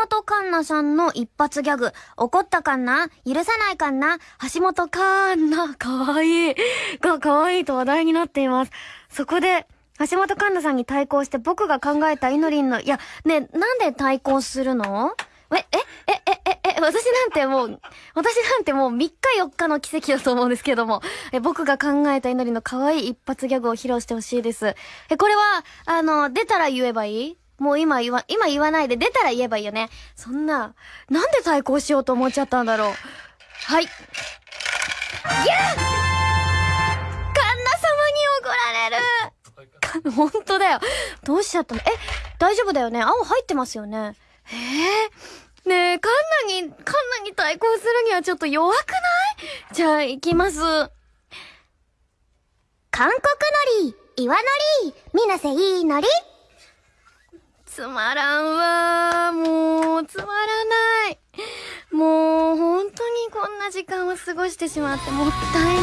本環奈さんの一発ギャグ。怒ったかんな？許さないかんな？橋本環奈、かわいい。が、かわいいと話題になっています。そこで、橋本環奈さんに対抗して僕が考えたイノリンの、いや、ね、なんで対抗するの？え、え、え、え、え、え、私なんてもう、私なんてもう3日4日の奇跡だと思うんですけども、え、僕が考えたイノリンの可愛い一発ギャグを披露してほしいです。え、これは、あの、出たら言えばいい？もう今言わ、今言わないで出たら言えばいいよね。そんな、なんで対抗しようと思っちゃったんだろう。はい。ギャーカンナ様に怒られる本当だよ。どうしちゃったの？え、大丈夫だよね青入ってますよね。ええー、ねえ、カンナに、カンナに対抗するにはちょっと弱くない？じゃあ、行きます。韓国のり、岩のり、みなせいいのり。つまらんわもう、つまらない。もう、本当にこんな時間を過ごしてしまってもったいない。